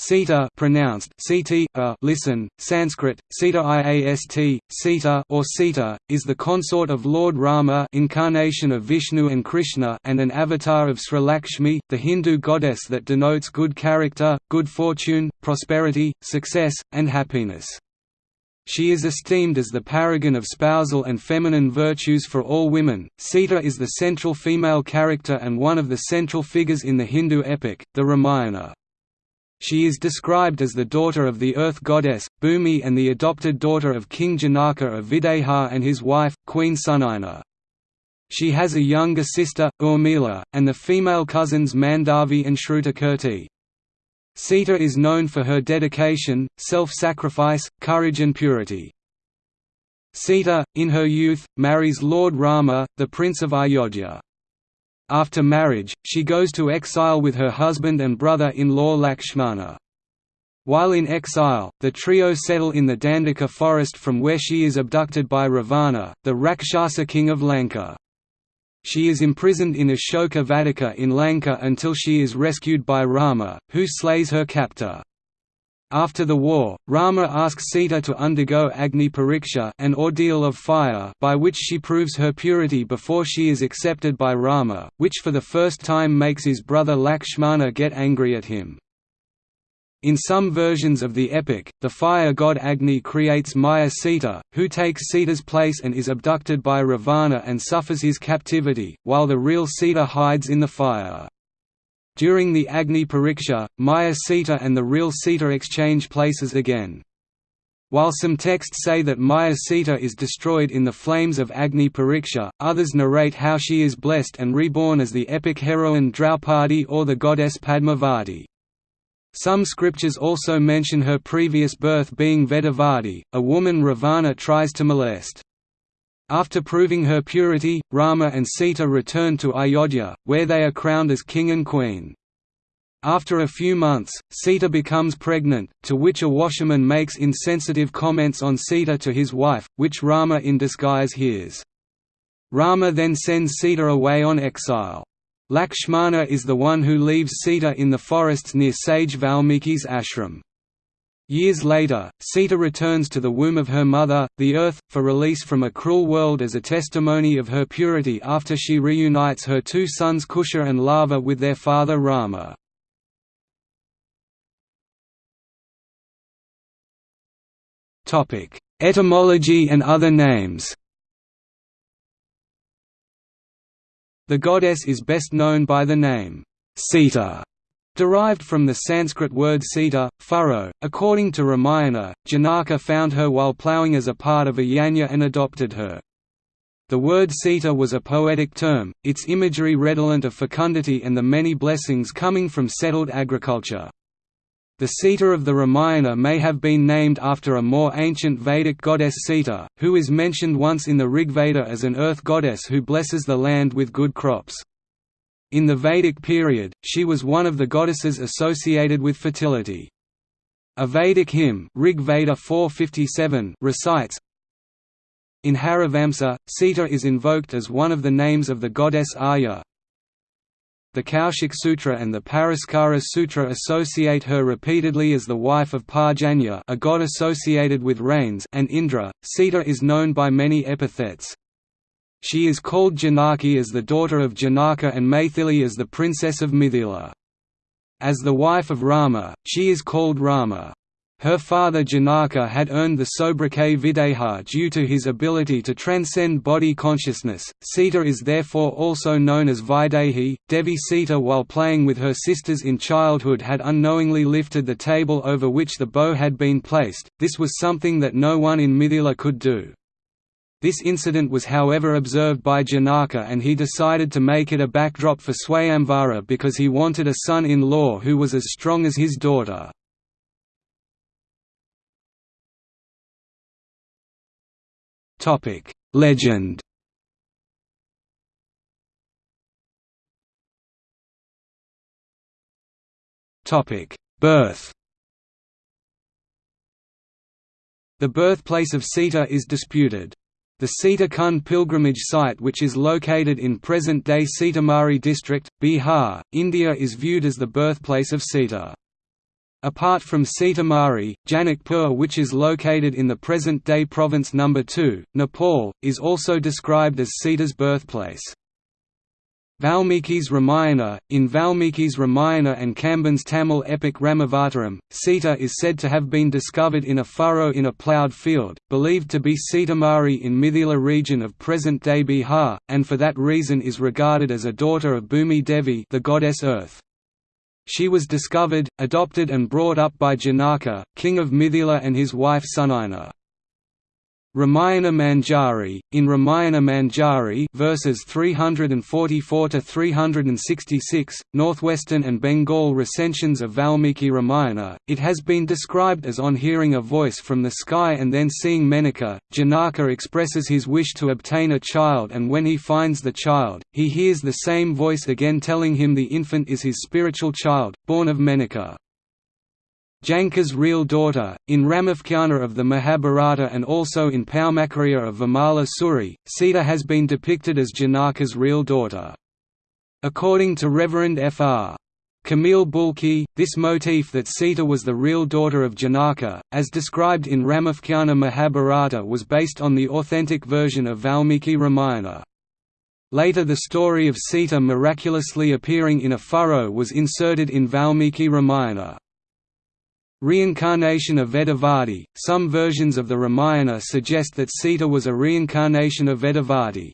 Sita pronounced a, listen, Sanskrit, Sita Iast, Sita or Sita, is the consort of Lord Rama incarnation of Vishnu and Krishna and an avatar of Sri Lakshmi, the Hindu goddess that denotes good character, good fortune, prosperity, success, and happiness. She is esteemed as the paragon of spousal and feminine virtues for all women. Sita is the central female character and one of the central figures in the Hindu epic, the Ramayana. She is described as the daughter of the earth goddess, Bhumi and the adopted daughter of King Janaka of Videha and his wife, Queen Sunaina. She has a younger sister, Urmila, and the female cousins Mandavi and Shrutakirti. Sita is known for her dedication, self-sacrifice, courage and purity. Sita, in her youth, marries Lord Rama, the Prince of Ayodhya. After marriage, she goes to exile with her husband and brother-in-law Lakshmana. While in exile, the trio settle in the Dandaka forest from where she is abducted by Ravana, the Rakshasa king of Lanka. She is imprisoned in Ashoka Vatika in Lanka until she is rescued by Rama, who slays her captor. After the war, Rama asks Sita to undergo Agni Pariksha an ordeal of fire by which she proves her purity before she is accepted by Rama, which for the first time makes his brother Lakshmana get angry at him. In some versions of the epic, the fire god Agni creates Maya Sita, who takes Sita's place and is abducted by Ravana and suffers his captivity, while the real Sita hides in the fire. During the Agni Pariksha, Maya Sita and the real Sita exchange places again. While some texts say that Maya Sita is destroyed in the flames of Agni Pariksha, others narrate how she is blessed and reborn as the epic heroine Draupadi or the goddess Padmavati. Some scriptures also mention her previous birth being Vedavati, a woman Ravana tries to molest. After proving her purity, Rama and Sita return to Ayodhya, where they are crowned as king and queen. After a few months, Sita becomes pregnant, to which a washerman makes insensitive comments on Sita to his wife, which Rama in disguise hears. Rama then sends Sita away on exile. Lakshmana is the one who leaves Sita in the forests near sage Valmiki's ashram. Years later, Sita returns to the womb of her mother, the earth, for release from a cruel world as a testimony of her purity after she reunites her two sons Kusha and Lava with their father Rama. Etymology and other names The goddess is best known by the name, Sita, Derived from the Sanskrit word sita, furrow, according to Ramayana, Janaka found her while ploughing as a part of a yajna and adopted her. The word Sita was a poetic term, its imagery redolent of fecundity and the many blessings coming from settled agriculture. The Sita of the Ramayana may have been named after a more ancient Vedic goddess Sita, who is mentioned once in the Rigveda as an earth goddess who blesses the land with good crops. In the Vedic period, she was one of the goddesses associated with fertility. A Vedic hymn Rig Veda 457 recites, In Harivamsa, Sita is invoked as one of the names of the goddess Aya. The Kaushik Sutra and the Paraskara Sutra associate her repeatedly as the wife of Parjanya a god associated with rains and Indra. Sita is known by many epithets, she is called Janaki as the daughter of Janaka and Maithili as the princess of Mithila. As the wife of Rama, she is called Rama. Her father Janaka had earned the sobriquet Videha due to his ability to transcend body consciousness. Sita is therefore also known as Vaidehi. Devi Sita, while playing with her sisters in childhood, had unknowingly lifted the table over which the bow had been placed. This was something that no one in Mithila could do. This incident was however observed by Janaka and he decided to make it a backdrop for Swayamvara because he wanted a son-in-law who was as strong as his daughter. Legend Topic: Birth The birthplace of Sita is disputed. The Sita Kund pilgrimage site which is located in present-day Sitamarhi district, Bihar, India is viewed as the birthplace of Sita. Apart from Sitamarhi, Janakpur which is located in the present-day province No. 2, Nepal, is also described as Sita's birthplace. Valmiki's Ramayana In Valmiki's Ramayana and Kamban's Tamil epic Ramavataram, Sita is said to have been discovered in a furrow in a ploughed field, believed to be Sitamarhi in Mithila region of present-day Bihar, and for that reason is regarded as a daughter of Bhumi Devi the goddess Earth. She was discovered, adopted and brought up by Janaka, king of Mithila and his wife Sunaina. Ramayana Manjari in Ramayana Manjari verses 344 to 366 Northwestern and Bengal recensions of Valmiki Ramayana. It has been described as on hearing a voice from the sky and then seeing Menaka. Janaka expresses his wish to obtain a child and when he finds the child he hears the same voice again telling him the infant is his spiritual child born of Menaka Janaka's real daughter, in Ramopakhyana of the Mahabharata and also in Paumachariya of Vimala Suri, Sita has been depicted as Janaka's real daughter. According to Reverend Fr. Camille Bulcke, this motif that Sita was the real daughter of Janaka, as described in Ramopakhyana Mahabharata was based on the authentic version of Valmiki Ramayana. Later the story of Sita miraculously appearing in a furrow was inserted in Valmiki Ramayana. Reincarnation of Vedavati – Some versions of the Ramayana suggest that Sita was a reincarnation of Vedavati.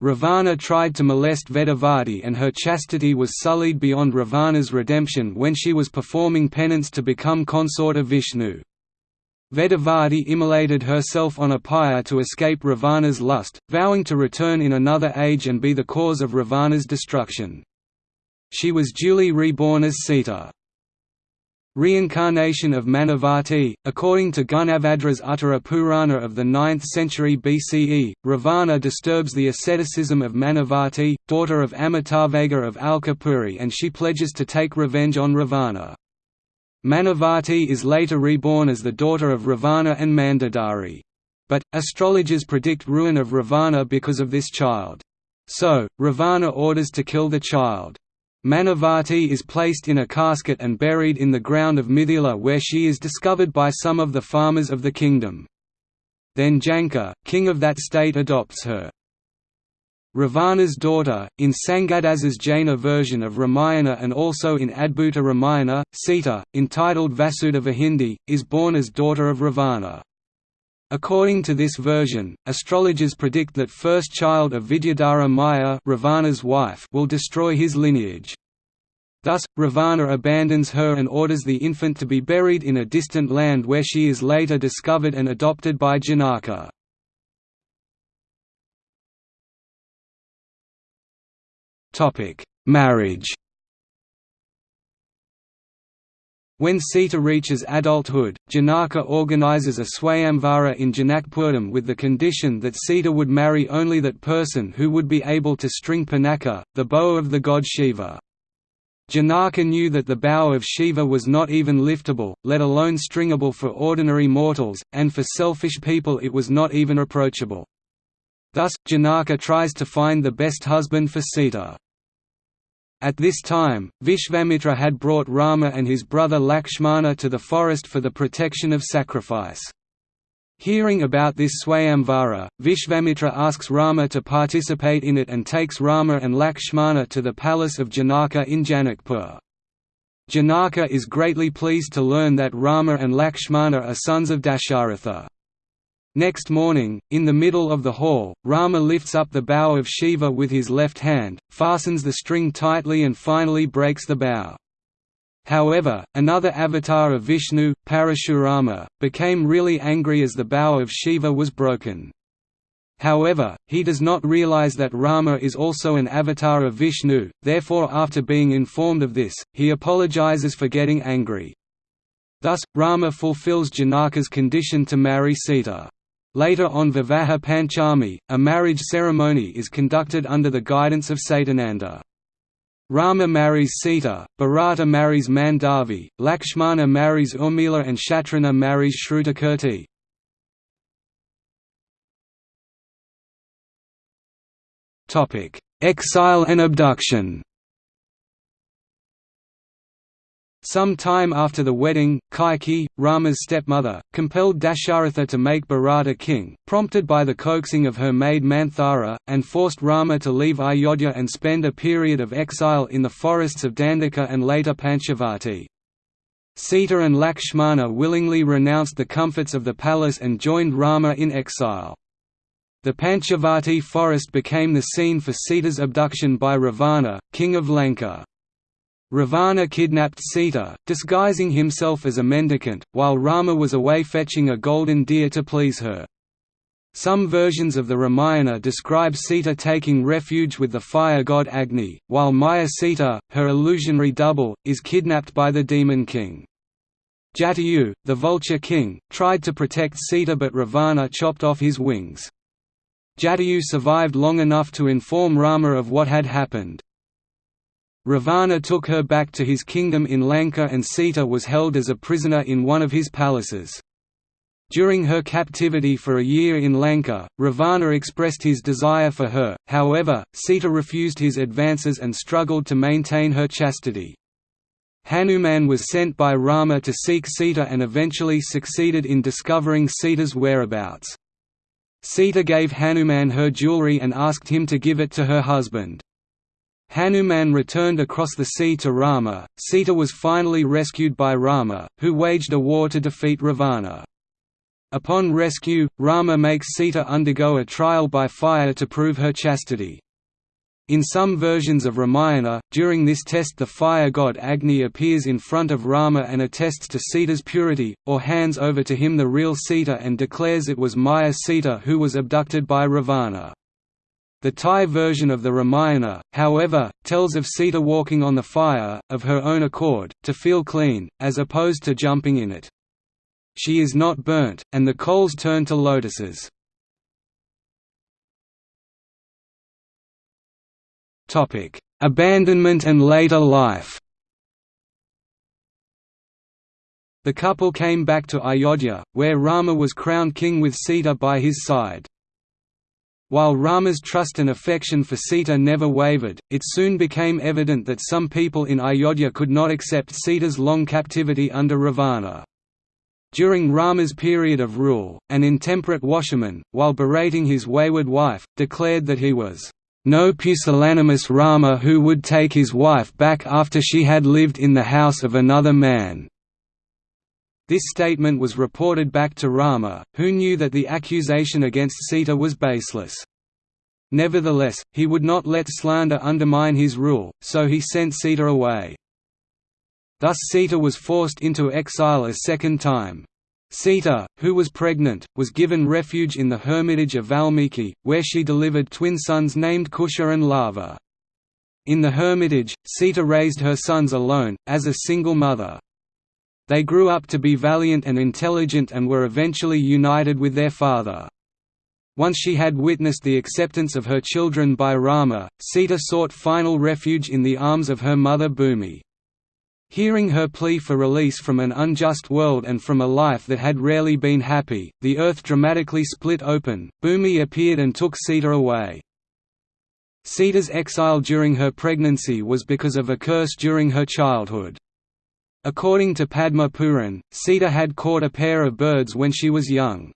Ravana tried to molest Vedavati and her chastity was sullied beyond Ravana's redemption when she was performing penance to become consort of Vishnu. Vedavati immolated herself on a pyre to escape Ravana's lust, vowing to return in another age and be the cause of Ravana's destruction. She was duly reborn as Sita. Reincarnation of Manavati According to Gunabhadra's Uttara Purana of the 9th century BCE, Ravana disturbs the asceticism of Manavati, daughter of Amitavega of Alkapuri and she pledges to take revenge on Ravana. Manavati is later reborn as the daughter of Ravana and Mandodari. But, astrologers predict ruin of Ravana because of this child. So, Ravana orders to kill the child. Manavati is placed in a casket and buried in the ground of Mithila where she is discovered by some of the farmers of the kingdom. Then Janaka, king of that state adopts her. Ravana's daughter, in Sangadasa's Jaina version of Ramayana and also in Adbhuta Ramayana, Sita, entitled Vasudevahindi, is born as daughter of Ravana. According to this version, astrologers predict that first child of Vidyadhara Maya Ravana's wife will destroy his lineage. Thus, Ravana abandons her and orders the infant to be buried in a distant land where she is later discovered and adopted by Janaka. Marriage When Sita reaches adulthood, Janaka organizes a Swayamvara in Janakpuram with the condition that Sita would marry only that person who would be able to string Pinaka, the bow of the god Shiva. Janaka knew that the bow of Shiva was not even liftable, let alone stringable for ordinary mortals, and for selfish people it was not even approachable. Thus, Janaka tries to find the best husband for Sita. At this time, Vishvamitra had brought Rama and his brother Lakshmana to the forest for the protection of sacrifice. Hearing about this Swayamvara, Vishvamitra asks Rama to participate in it and takes Rama and Lakshmana to the palace of Janaka in Janakpur. Janaka is greatly pleased to learn that Rama and Lakshmana are sons of Dasharatha. Next morning, in the middle of the hall, Rama lifts up the bow of Shiva with his left hand, fastens the string tightly and finally breaks the bow. However, another avatar of Vishnu, Parashurama, became really angry as the bow of Shiva was broken. However, he does not realize that Rama is also an avatar of Vishnu, therefore after being informed of this, he apologizes for getting angry. Thus, Rama fulfills Janaka's condition to marry Sita. Later on Vivaha Panchami, a marriage ceremony is conducted under the guidance of Satananda. Rama marries Sita, Bharata marries Mandavi, Lakshmana marries Urmila and Shatrughna marries Shrutakirti. Exile and abduction Some time after the wedding, Kaikeyi, Rama's stepmother, compelled Dasharatha to make Bharata king, prompted by the coaxing of her maid Manthara, and forced Rama to leave Ayodhya and spend a period of exile in the forests of Dandaka and later Panchavati. Sita and Lakshmana willingly renounced the comforts of the palace and joined Rama in exile. The Panchavati forest became the scene for Sita's abduction by Ravana, king of Lanka. Ravana kidnapped Sita, disguising himself as a mendicant, while Rama was away fetching a golden deer to please her. Some versions of the Ramayana describe Sita taking refuge with the fire god Agni, while Maya Sita, her illusionary double, is kidnapped by the demon king. Jatayu, the vulture king, tried to protect Sita but Ravana chopped off his wings. Jatayu survived long enough to inform Rama of what had happened. Ravana took her back to his kingdom in Lanka and Sita was held as a prisoner in one of his palaces. During her captivity for a year in Lanka, Ravana expressed his desire for her, however, Sita refused his advances and struggled to maintain her chastity. Hanuman was sent by Rama to seek Sita and eventually succeeded in discovering Sita's whereabouts. Sita gave Hanuman her jewelry and asked him to give it to her husband. Hanuman returned across the sea to Rama. Sita was finally rescued by Rama, who waged a war to defeat Ravana. Upon rescue, Rama makes Sita undergo a trial by fire to prove her chastity. In some versions of Ramayana, during this test the fire god Agni appears in front of Rama and attests to Sita's purity, or hands over to him the real Sita and declares it was Maya Sita who was abducted by Ravana. The Thai version of the Ramayana, however, tells of Sita walking on the fire, of her own accord, to feel clean, as opposed to jumping in it. She is not burnt, and the coals turn to lotuses. Abandonment and later life The couple came back to Ayodhya, where Rama was crowned king with Sita by his side. While Rama's trust and affection for Sita never wavered, it soon became evident that some people in Ayodhya could not accept Sita's long captivity under Ravana. During Rama's period of rule, an intemperate washerman, while berating his wayward wife, declared that he was no pusillanimous Rama who would take his wife back after she had lived in the house of another man. This statement was reported back to Rama, who knew that the accusation against Sita was baseless. Nevertheless, he would not let slander undermine his rule, so he sent Sita away. Thus Sita was forced into exile a second time. Sita, who was pregnant, was given refuge in the hermitage of Valmiki, where she delivered twin sons named Kusha and Lava. In the hermitage, Sita raised her sons alone, as a single mother. They grew up to be valiant and intelligent and were eventually united with their father. Once she had witnessed the acceptance of her children by Rama, Sita sought final refuge in the arms of her mother Bhumi. Hearing her plea for release from an unjust world and from a life that had rarely been happy, the earth dramatically split open, Bhumi appeared and took Sita away. Sita's exile during her pregnancy was because of a curse during her childhood. According to Padma Puran, Sita had caught a pair of birds when she was young.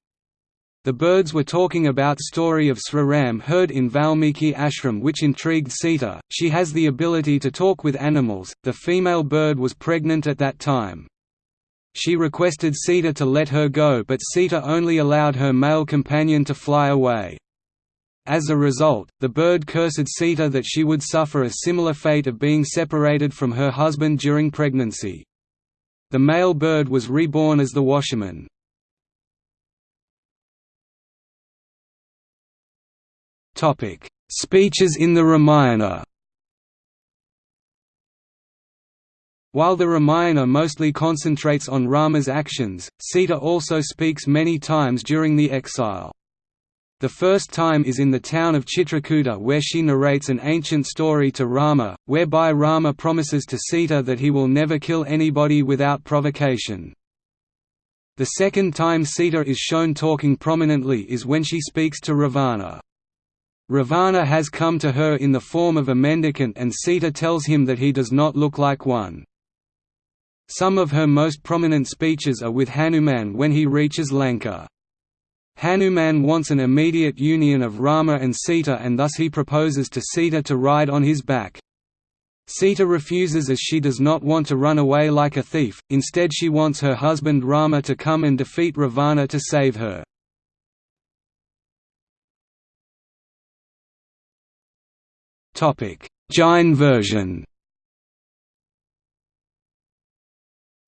The birds were talking about story of Sriram heard in Valmiki ashram which intrigued Sita. She has the ability to talk with animals. The female bird was pregnant at that time. She requested Sita to let her go but Sita only allowed her male companion to fly away. As a result, the bird cursed Sita that she would suffer a similar fate of being separated from her husband during pregnancy. The male bird was reborn as the washerman. Speeches in the Ramayana While the Ramayana mostly concentrates on Rama's actions, Sita also speaks many times during the exile. The first time is in the town of Chitrakuta where she narrates an ancient story to Rama, whereby Rama promises to Sita that he will never kill anybody without provocation. The second time Sita is shown talking prominently is when she speaks to Ravana. Ravana has come to her in the form of a mendicant and Sita tells him that he does not look like one. Some of her most prominent speeches are with Hanuman when he reaches Lanka. Hanuman wants an immediate union of Rama and Sita and thus he proposes to Sita to ride on his back. Sita refuses as she does not want to run away like a thief, instead she wants her husband Rama to come and defeat Ravana to save her. Jain version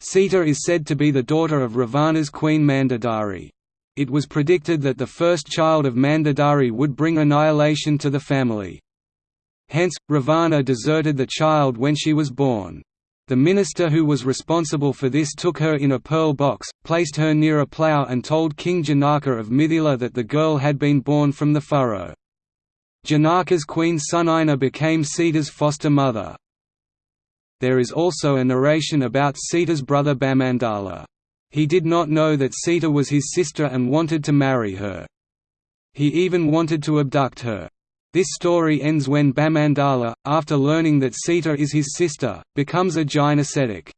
Sita is said to be the daughter of Ravana's queen Mandodari. It was predicted that the first child of Mandodari would bring annihilation to the family. Hence, Ravana deserted the child when she was born. The minister who was responsible for this took her in a pearl box, placed her near a plough and told King Janaka of Mithila that the girl had been born from the furrow. Janaka's queen Sunaina became Sita's foster mother. There is also a narration about Sita's brother Bhamandala. He did not know that Sita was his sister and wanted to marry her. He even wanted to abduct her. This story ends when Bhamandala, after learning that Sita is his sister, becomes a Jain ascetic.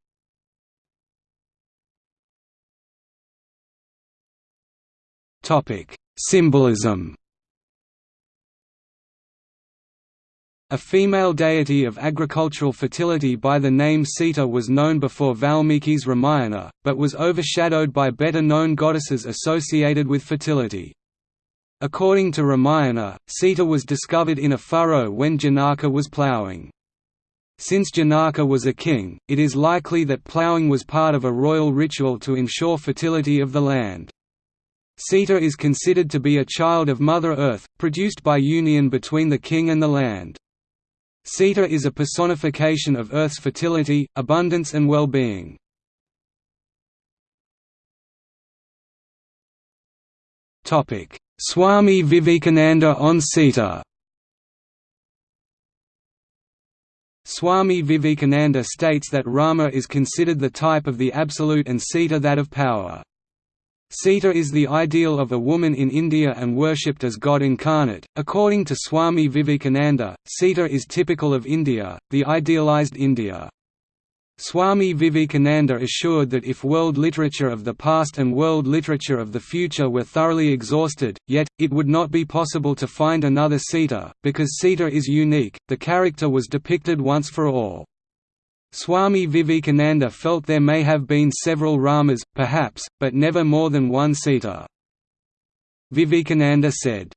Symbolism A female deity of agricultural fertility by the name Sita was known before Valmiki's Ramayana, but was overshadowed by better-known goddesses associated with fertility. According to Ramayana, Sita was discovered in a furrow when Janaka was ploughing. Since Janaka was a king, it is likely that ploughing was part of a royal ritual to ensure fertility of the land. Sita is considered to be a child of Mother Earth, produced by union between the king and the land. Sita is a personification of Earth's fertility, abundance and well-being. Swami Vivekananda on Sita Swami Vivekananda states that Rama is considered the type of the absolute and Sita that of power. Sita is the ideal of a woman in India and worshipped as God incarnate. According to Swami Vivekananda, Sita is typical of India, the idealized India. Swami Vivekananda assured that if world literature of the past and world literature of the future were thoroughly exhausted, yet, it would not be possible to find another Sita, because Sita is unique, the character was depicted once for all. Swami Vivekananda felt there may have been several Ramas, perhaps, but never more than one Sita. Vivekananda said,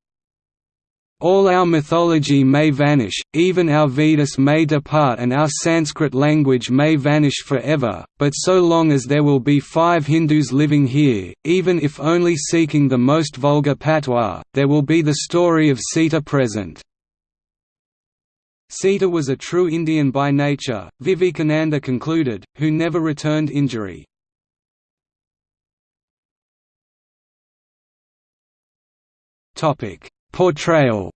all our mythology may vanish, even our Vedas may depart and our Sanskrit language may vanish forever, but so long as there will be five Hindus living here, even if only seeking the most vulgar patois, there will be the story of Sita present. Sita was a true Indian by nature, Vivekananda concluded, who never returned injury. Portrayal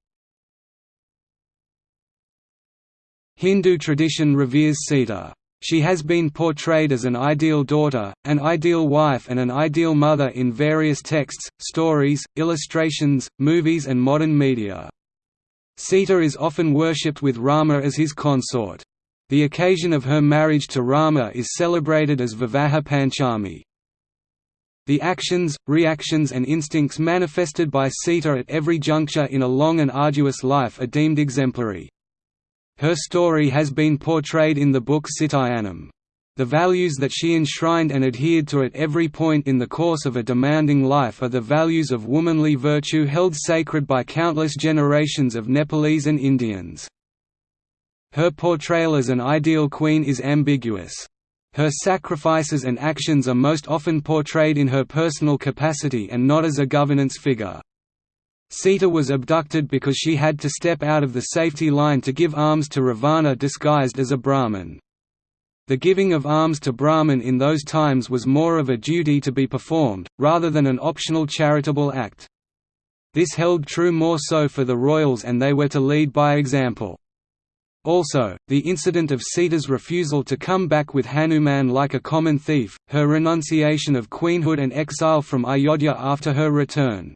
Hindu tradition reveres Sita. She has been portrayed as an ideal daughter, an ideal wife and an ideal mother in various texts, stories, illustrations, movies and modern media. Sita is often worshipped with Rama as his consort. The occasion of her marriage to Rama is celebrated as Vivaha Panchami. The actions, reactions and instincts manifested by Sita at every juncture in a long and arduous life are deemed exemplary. Her story has been portrayed in the book Sitayanam. The values that she enshrined and adhered to at every point in the course of a demanding life are the values of womanly virtue held sacred by countless generations of Nepalese and Indians. Her portrayal as an ideal queen is ambiguous. Her sacrifices and actions are most often portrayed in her personal capacity and not as a governance figure. Sita was abducted because she had to step out of the safety line to give alms to Ravana disguised as a Brahmin. The giving of alms to Brahmin in those times was more of a duty to be performed, rather than an optional charitable act. This held true more so for the royals and they were to lead by example. Also, the incident of Sita's refusal to come back with Hanuman like a common thief, her renunciation of queenhood and exile from Ayodhya after her return.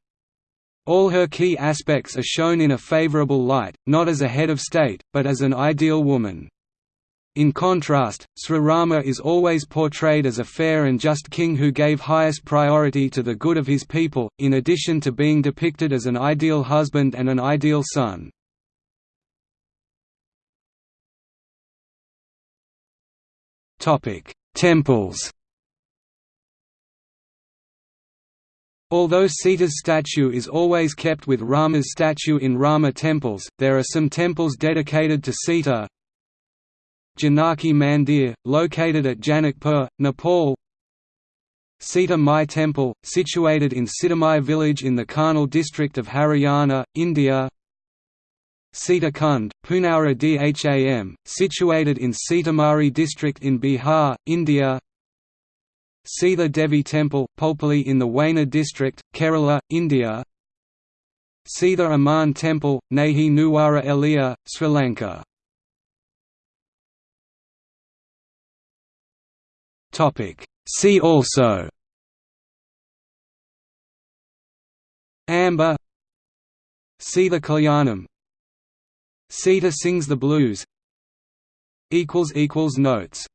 All her key aspects are shown in a favourable light, not as a head of state, but as an ideal woman. In contrast, Sri Rama is always portrayed as a fair and just king who gave highest priority to the good of his people, in addition to being depicted as an ideal husband and an ideal son. Temples Although Sita's statue is always kept with Rama's statue in Rama temples, there are some temples dedicated to Sita, Janaki Mandir, located at Janakpur, Nepal. Sita Mai Temple, situated in Sitamai village in the Karnal district of Haryana, India. Sita Kund, Punaura Dham, situated in Sitamarhi district in Bihar, India. Sita Devi Temple, Pulpally in the Wayanad district, Kerala, India. Sita Aman Temple, Nahi Nuwara Eliya, Sri Lanka See also Amba Sita Kalyanam Sita sings the blues Notes